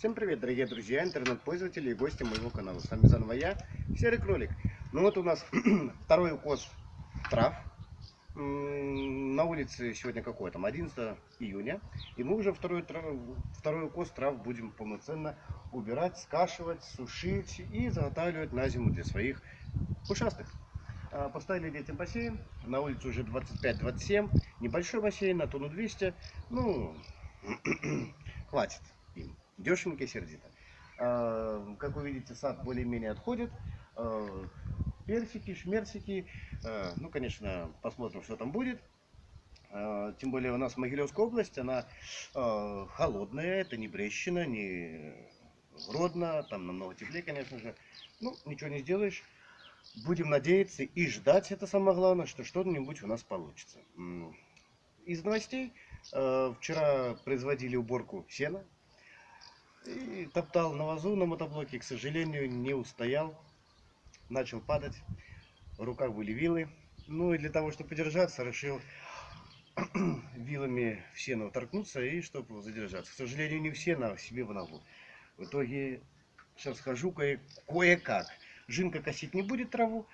Всем привет, дорогие друзья, интернет-пользователи и гости моего канала. С вами заново я, Серый Кролик. Ну вот у нас второй укос трав. На улице сегодня какое там, 11 июня. И мы уже второй, второй укос трав будем полноценно убирать, скашивать, сушить и заготавливать на зиму для своих ушастых. А, поставили детям бассейн, на улице уже 25-27, небольшой бассейн на тонну 200, ну, хватит им дешевенько и сердито. А, как вы видите, сад более-менее отходит. А, персики, шмерсики. А, ну, конечно, посмотрим, что там будет. Тем более у нас Могилевская область, она холодная, это не Брещина, не Гродно, там намного теплее, конечно же. Ну, ничего не сделаешь. Будем надеяться и ждать, это самое главное, что что-нибудь у нас получится. Из новостей, вчера производили уборку сена, и топтал на вазу на мотоблоке, к сожалению, не устоял. Начал падать. В руках были вилы. Ну и для того, чтобы подержаться, решил вилами в сено торкнуться и чтобы задержаться. К сожалению, не в сено, а себе в ногу. В итоге сейчас хожу кое-как. Жинка косить не будет траву.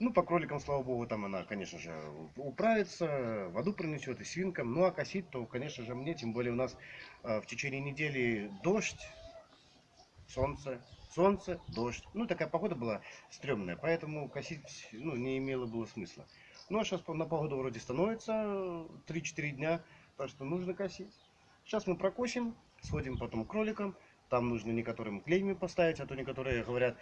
Ну, по кроликам, слава богу, там она, конечно же, управится, воду принесет и свинкам. Ну, а косить, то, конечно же, мне, тем более у нас э, в течение недели дождь, солнце, солнце, дождь. Ну, такая погода была стрёмная, поэтому косить, ну, не имело было смысла. Ну, а сейчас на погоду вроде становится 3-4 дня, так что нужно косить. Сейчас мы прокосим, сходим потом к кроликам. Там нужно некоторым клейми поставить, а то некоторые говорят,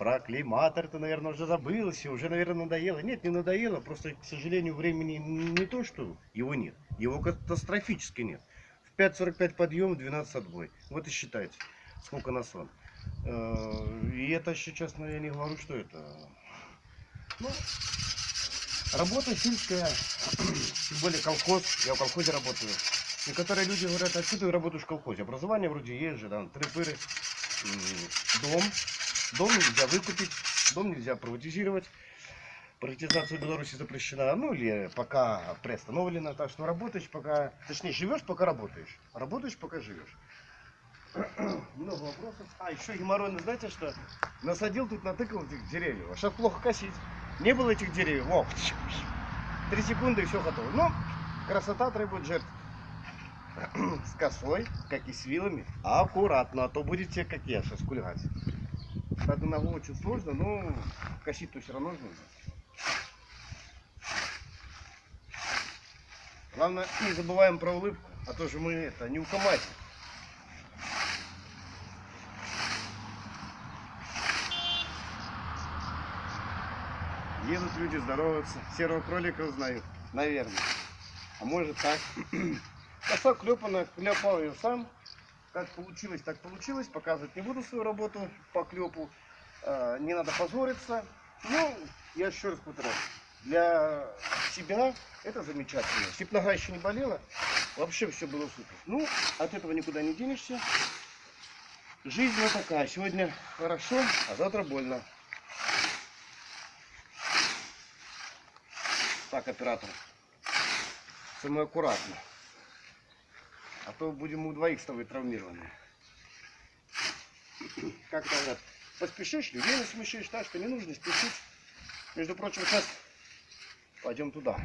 про климатор ты, наверное, уже забылся, уже, наверное, надоело. Нет, не надоело, просто, к сожалению, времени не то, что его нет, его катастрофически нет. В 5.45 подъем, в 12 отбой. Вот и считайте, сколько на сон. Э, и это еще, честно, я не говорю, что это... Ну, работа сельская, тем более колхоз, я в колхозе работаю. Некоторые люди говорят, а что ты работаешь в колхозе? Образование вроде есть же, да, трипыры, дом, Дом нельзя выкупить, дом нельзя приватизировать. Приватизация в Беларуси запрещена, ну или пока приостановлена. Так что работаешь пока, точнее живешь пока работаешь, работаешь пока живешь. Много вопросов. А, еще геморройно, знаете что? Насадил тут, натыкал этих деревьев. А сейчас плохо косить. Не было этих деревьев. О, три секунды и все готово. Но красота требует жертв. С косой, как и с вилами, аккуратно, а то будете, как я, сейчас кульгать. Правда, ногу очень сложно, но косить-то все равно нужно. Главное, не забываем про улыбку, а то же мы это не у укоматим. Едут люди, здороваются. Серого кролика узнают, наверное. А может так. Коса клепана, клепал ее сам. Как получилось, так получилось. Показывать не буду свою работу по клепу. А, не надо позориться. Ну, я еще раз повторяю. Для себя это замечательно. Если бы нога еще не болела, вообще все было супер. Ну, от этого никуда не денешься. Жизнь вот такая. Сегодня хорошо, а завтра больно. Так, оператор. Самое аккуратно. А то будем у двоих с тобой травмированы. Как говорят, поспешишь, людей насмешишь, так что не нужно спешить. Между прочим, сейчас пойдем туда.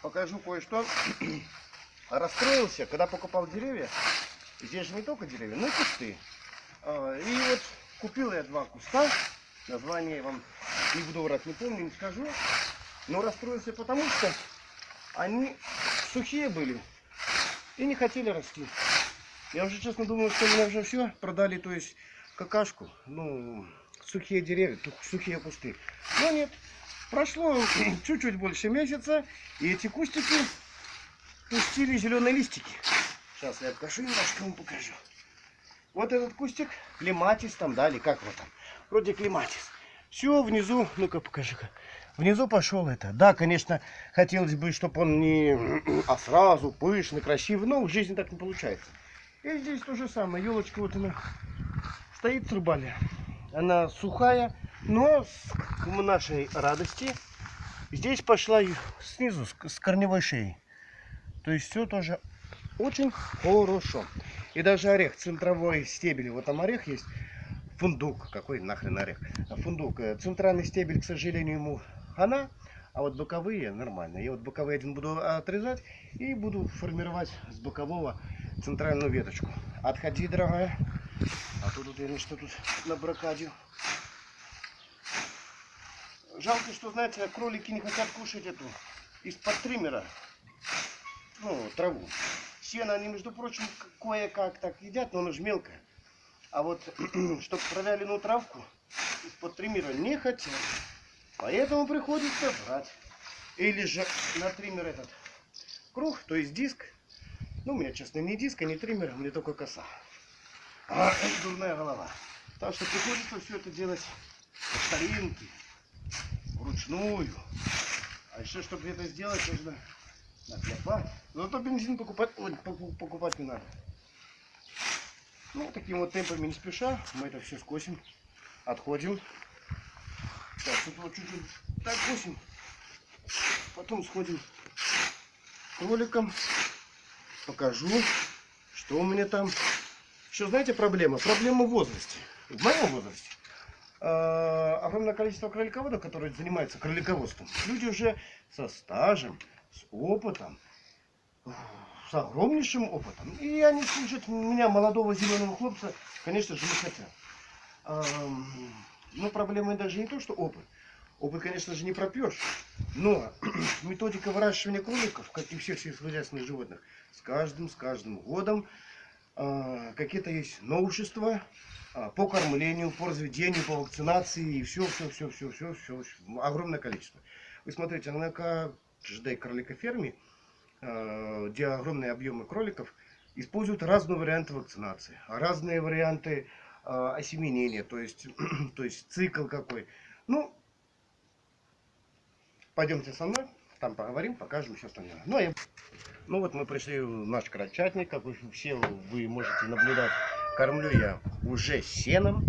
Покажу кое-что. Расстроился, когда покупал деревья. Здесь же не только деревья, но и кусты. А, и вот купил я два куста. Название вам не буду врать, не помню, не скажу. Но расстроился потому, что они сухие были и не хотели расти. Я уже честно думал, что меня уже все продали, то есть какашку, ну, сухие деревья, сухие кусты. Но нет, прошло чуть-чуть больше месяца, и эти кустики пустили зеленые листики. Сейчас я откажу немножко вам покажу. Вот этот кустик, клематис там, да, или как вот там, вроде клематис. Все, внизу, ну-ка покажи-ка. Внизу пошел это. Да, конечно, хотелось бы, чтобы он не... А сразу пышный, красивый. Но в жизни так не получается. И здесь то же самое. Елочка вот она стоит в трубале. Она сухая, но к нашей радости здесь пошла снизу, с корневой шеей. То есть все тоже очень хорошо. И даже орех, центровой стебель, вот там орех есть, фундук, какой нахрен орех, фундук. Э, центральный стебель, к сожалению, ему хана, а вот боковые нормально. Я вот боковые один буду отрезать и буду формировать с бокового центральную веточку. Отходи, дорогая. А то тут я что тут на бракаде. Жалко, что, знаете, кролики не хотят кушать эту из-под триммера, ну, траву. Сено они, между прочим, кое-как так едят, но оно же мелкое. А вот, чтобы провяленную травку из-под триммера не хотят. Поэтому приходится брать. Или же на триммер этот круг, то есть диск. Ну, у меня, честно, не диск, а не триммер, мне только коса. А, дурная голова. Так что приходится все это делать по старинке, вручную. А еще, чтобы это сделать, нужно накопать. Зато бензин покупать, ой, покупать не надо. Ну, таким вот темпами не спеша, мы это все скосим, отходим. Так, тут вот чуть-чуть так косим. Потом сходим к. Покажу, что у меня там. Еще знаете проблема? Проблема в возрасте. В моем возрасте. Э, огромное количество кролиководов, которые занимаются кролиководством. Люди уже со стажем, с опытом, с огромнейшим опытом. И они слушать меня, молодого зеленого хлопца, конечно же, не хотят. Но проблема даже не то, что опыт. Опыт, конечно же, не пропьешь. Но методика выращивания кроликов, как и всех сельскохозяйственных животных, с каждым, с каждым годом э, какие-то есть новшества э, по кормлению, по разведению, по вакцинации и все, все, все, все, все, все, огромное количество. Вы смотрите, на каждой кроликоферме, э, где огромные объемы кроликов, используют разные варианты вакцинации, разные варианты э, осеменения, то есть, то есть цикл какой. Ну, пойдемте со мной, там поговорим, покажем все остальное. Ну, я... ну вот мы пришли в наш крольчатник, как вы все вы можете наблюдать. Кормлю я уже сеном.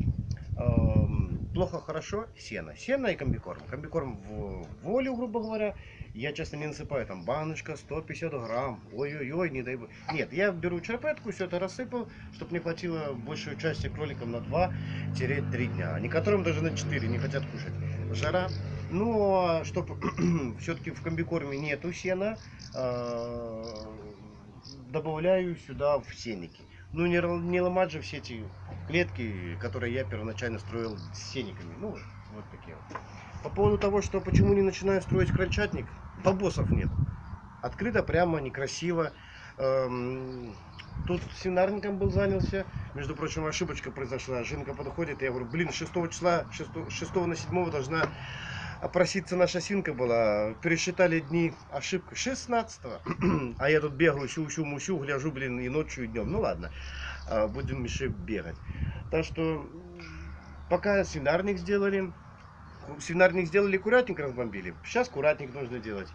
Плохо, хорошо, сено. Сено и комбикорм. Комбикорм в волю, грубо говоря. Я, честно, не насыпаю. Там баночка 150 грамм. Ой-ой-ой, не дай бог. Нет, я беру черпетку, все это рассыпал, чтобы не хватило большей части кроликам на 2-3 дня. Некоторым даже на 4 не хотят кушать. Жара. Но, чтобы все-таки в комбикорме нету сена, э, добавляю сюда в сенники. Ну, не, не ломать же все эти клетки, которые я первоначально строил с сениками. Ну, вот такие вот. По поводу того, что почему не начинаю строить крольчатник, побосов нет. Открыто, прямо, некрасиво. Эм, тут свинарником был занялся. Между прочим, ошибочка произошла. Жинка подходит, я говорю, блин, 6 числа, 6, 6 на 7 должна опроситься наша свинка была. Пересчитали дни, ошибка 16 -го. А я тут бегаю, щу-щу-мущу, гляжу, блин, и ночью, и днем. Ну ладно, будем еще бегать. Так что, пока свинарник сделали, свинарник сделали, курятник разбомбили. Сейчас курятник нужно делать.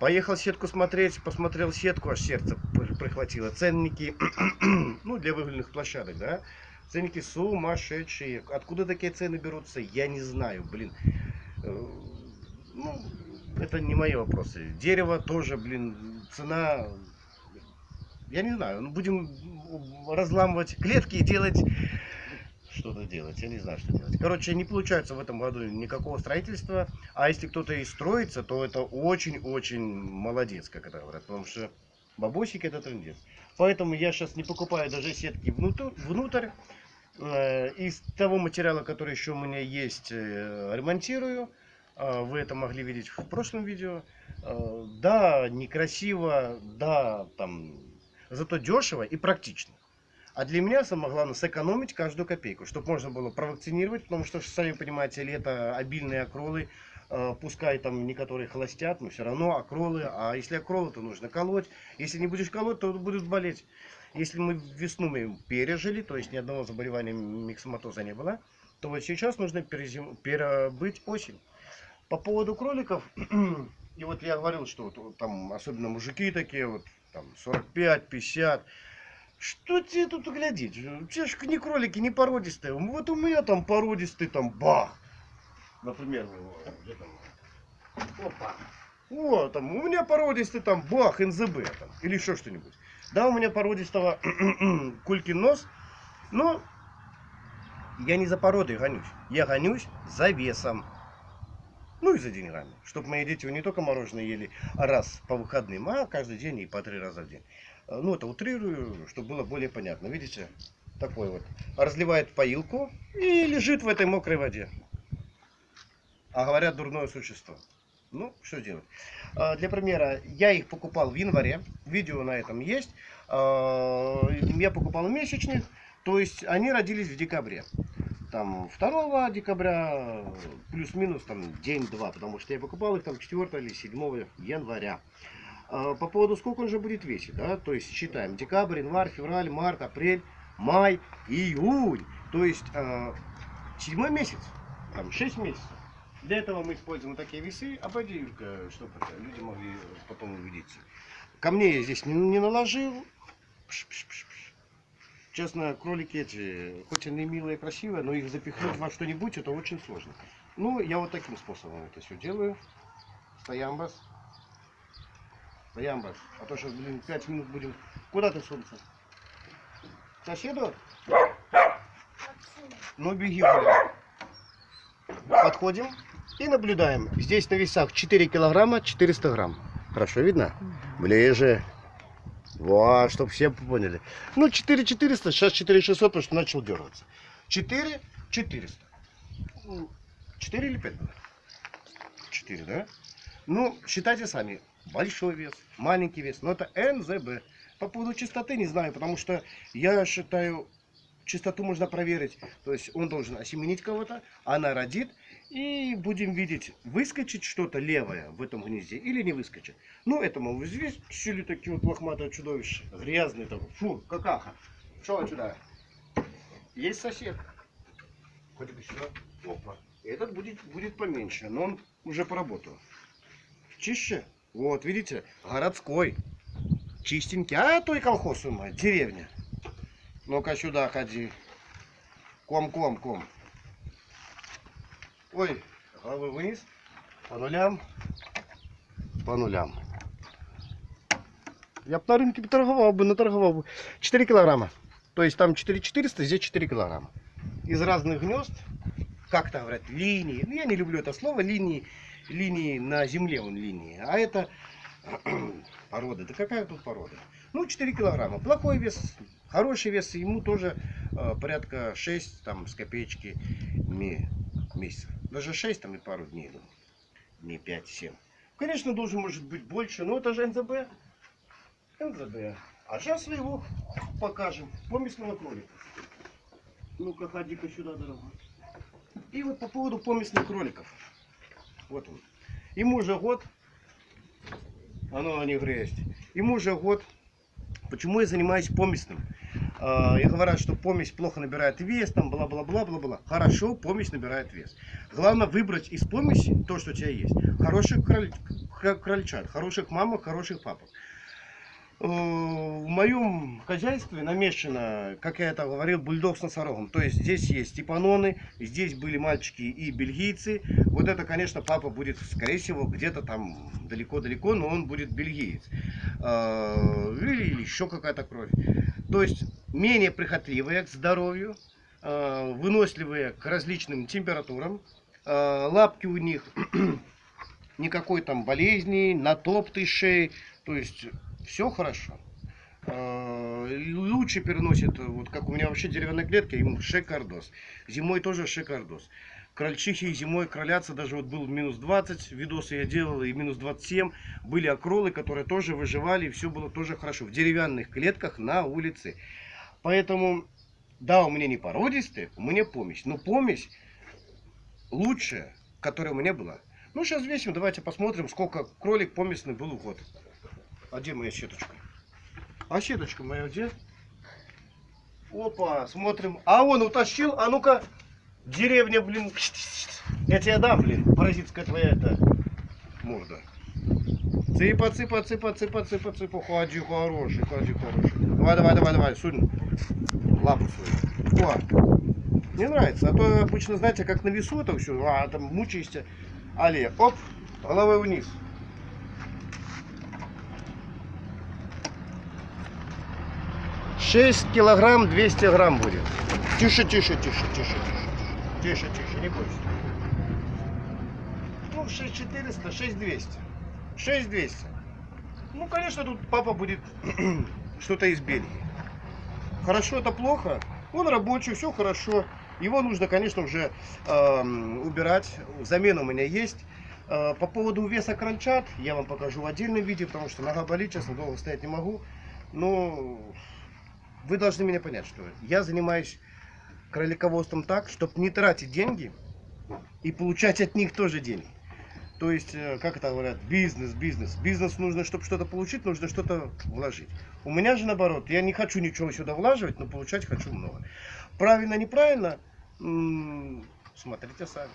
Поехал сетку смотреть, посмотрел сетку, аж сердце прихватило. Ценники, ну, для выгульных площадок, да. Ценники сумасшедшие. Откуда такие цены берутся, я не знаю, блин. Э, ну, это не мои вопросы. Дерево тоже, блин, цена, я не знаю, ну, будем разламывать клетки и делать что-то делать. Я не знаю, что делать. Короче, не получается в этом году никакого строительства. А если кто-то и строится, то это очень-очень молодец, как это говорят. Потому что бабосик это трендец. Поэтому я сейчас не покупаю даже сетки внутрь. внутрь. Э, из того материала, который еще у меня есть, э, ремонтирую. Э, вы это могли видеть в прошлом видео. Да, некрасиво, да, там, зато дешево и практично. А для меня самое главное сэкономить каждую копейку, чтобы можно было провакцинировать, потому что, сами понимаете, лето обильные окролы, э, пускай там некоторые холостят, но все равно окролы, а если окролы, то нужно колоть. Если не будешь колоть, то будут болеть. Если мы весну мы пережили, то есть ни одного заболевания миксоматоза не было, то вот сейчас нужно перезим... перебыть осень. По поводу кроликов, и вот я говорил, что вот, там особенно мужики такие, вот там 45-50, что тебе тут глядеть? Те же не кролики, не породистые. Вот у меня там породистый, там бах. Например, где там? Опа. Вот, там, у меня породистый там бах, НЗБ там, или еще что-нибудь. Да, у меня породистого кулькин нос, но я не за породой гонюсь. Я гонюсь за весом. Ну и за деньгами. Чтобы мои дети не только мороженое ели раз по выходным, а каждый день и по три раза в день. Э, ну, это утрирую, чтобы было более понятно. Видите? Такой вот. Разливает поилку и лежит в этой мокрой воде. А говорят, дурное существо. Ну, что делать? Э, для примера, я их покупал в январе. Видео на этом есть. Э, я покупал месячных. То есть они родились в декабре там 2 декабря, плюс-минус там день-два, потому что я покупал их там 4 или 7 января. А, по поводу сколько он же будет весить, да, то есть считаем декабрь, январь, февраль, март, апрель, май, июнь, то есть э, седьмой месяц, там 6 месяцев. Для этого мы используем такие весы, обойди, Юлька, чтобы люди могли потом увидеться. Ко мне я здесь не, не наложил, пш -пш -пш Честно, кролики эти, хоть они милые и красивые, но их запихнуть во что-нибудь, это очень сложно. Ну, я вот таким способом это все делаю. Стоямбас. Стоямбас. А то сейчас, блин, 5 минут будем... Куда ты, солнце? Соседу? Ну, беги, гуляй. Подходим и наблюдаем. Здесь на весах 4 килограмма 400 грамм. Хорошо видно? Ближе. Вот, чтобы все поняли. Ну, 4400, сейчас 4600, потому что начал дергаться. 4 400. 4 или 5 было? 4, да? Ну, считайте сами. Большой вес, маленький вес. Но это НЗБ. По поводу чистоты не знаю, потому что я считаю, чистоту можно проверить. То есть он должен осеменить кого-то, она родит, и будем видеть, выскочит что-то левое в этом гнезде или не выскочит. Ну, это, мол, здесь сели такие вот лохматые чудовища. Грязные там. Фу, какаха. Что сюда? Есть сосед. Хоть бы сюда. Опа. Этот будет, будет поменьше, но он уже поработал. Чище. Вот, видите, городской. Чистенький. А то и колхоз, мать, деревня. Ну-ка сюда ходи. Ком-ком-ком. Ой, головы вниз. По нулям. По нулям. Я бы на рынке торговал бы, наторговал бы. 4 килограмма. То есть там 4400, здесь 4 килограмма. Из разных гнезд, как то говорят, линии. Ну, я не люблю это слово, линии. Линии на земле он линии. А это порода. Да какая тут порода? Ну, 4 килограмма. Плохой вес, хороший вес. Ему тоже э, порядка 6 там, с копеечки месяцев. Даже 6 там и пару дней, ну, не 5-7. Конечно, должен может быть больше, но это же НЗБ. НЗБ. А сейчас мы его покажем. Помесного кролика. Ну-ка, ходи-ка сюда, дорогой. И вот по поводу помесных кроликов. Вот он. Ему уже год. Оно не грязь. Ему уже год. Почему я занимаюсь помесным? А, и говорят, что помесь плохо набирает вес, там бла-бла-бла-бла-бла. Хорошо, помесь набирает вес. Главное выбрать из помеси то, что у тебя есть. Хороших кроль... крольчат, хороших мамок, хороших папок. Э, в моем хозяйстве намешано, как я это говорил, бульдог с носорогом. То есть здесь есть степаноны, здесь были мальчики и бельгийцы. Вот это, конечно, папа будет, скорее всего, где-то там далеко-далеко, но он будет бельгиец. Э, или, или еще какая-то кровь. То есть менее прихотливые к здоровью, э, выносливые к различным температурам. Лапки у них никакой там болезни, натоптой шеи. То есть все хорошо. Э, лучше переносит, вот как у меня вообще деревянная клетка, ему шикардос. Зимой тоже шикардос. Крольчихи зимой кролятся, даже вот был минус 20, видосы я делал, и минус 27. Были окролы, которые тоже выживали, и все было тоже хорошо. В деревянных клетках на улице. Поэтому, да, у меня не породистые, у меня помесь. Но помесь лучшая, которая у меня была. Ну, сейчас весим, давайте посмотрим, сколько кролик помесный был в год. А где моя сеточка? А сеточка моя где? Опа, смотрим. А он утащил, а ну-ка, Деревня, блин. Я тебе дам, блин, паразитская твоя эта морда. Цыпа, цыпа, цыпа, цыпа, цыпа, цыпа. Ходи, хороший, ходи, хороший. Давай, давай, давай, давай, сунь лапу свою. О, мне нравится. А то обычно, знаете, как на весу это все, а там мучаешься. Але, оп, головой вниз. 6 килограмм 200 грамм будет. Тише, тише, тише, тише, тише. Тише, тише, не бойся. Ну, 6400, 6200. 6200. Ну, конечно, тут папа будет что-то из Бельгии. Хорошо, это плохо. Он рабочий, все хорошо. Его нужно, конечно, уже эм, убирать. Замена у меня есть. Э, По поводу веса кранчат я вам покажу в отдельном видео, потому что нога болит, честно, долго стоять не могу. Но вы должны меня понять, что я занимаюсь кролиководством так, чтобы не тратить деньги и получать от них тоже деньги. То есть, э, как это говорят, бизнес, бизнес. Бизнес нужно, чтобы что-то получить, нужно что-то вложить. У меня же наоборот, я не хочу ничего сюда влаживать, но получать хочу много. Правильно, неправильно, м, смотрите сами.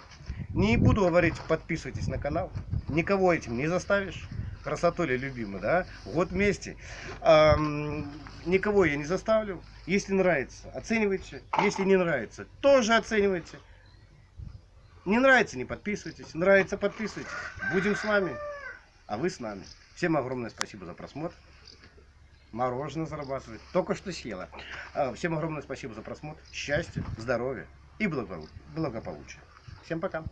Не буду говорить, подписывайтесь на канал. Никого этим не заставишь. Красотуля любимый, да? Год вместе. Ам, никого я не заставлю. Если нравится, оценивайте. Если не нравится, тоже оценивайте. Не нравится, не подписывайтесь. Нравится, подписывайтесь. Будем с вами, а вы с нами. Всем огромное спасибо за просмотр. Мороженое зарабатывает. Только что съела. А, Всем огромное спасибо за просмотр. Счастья, здоровья и благо- благополучия. Всем пока.